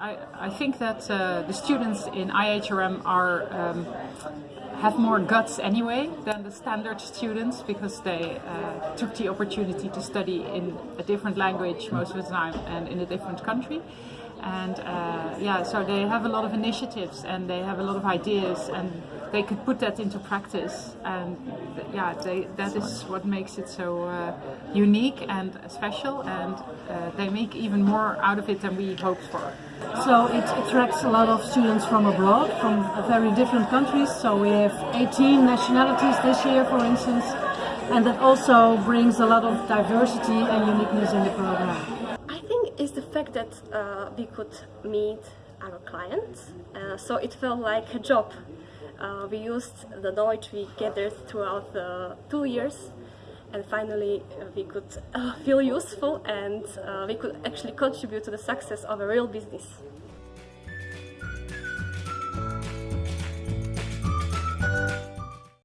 I, I think that uh, the students in IHRM are um, have more guts anyway than the standard students because they uh, took the opportunity to study in a different language most of the time and in a different country and uh, yeah so they have a lot of initiatives and they have a lot of ideas and they could put that into practice and yeah they, that is what makes it so uh, unique and special and uh, they make even more out of it than we hoped for. So it attracts a lot of students from abroad, from very different countries. So we have 18 nationalities this year, for instance, and that also brings a lot of diversity and uniqueness in the program. I think it's the fact that uh, we could meet our clients, uh, so it felt like a job. Uh, we used the knowledge we gathered throughout the two years and finally uh, we could uh, feel useful and uh, we could actually contribute to the success of a real business.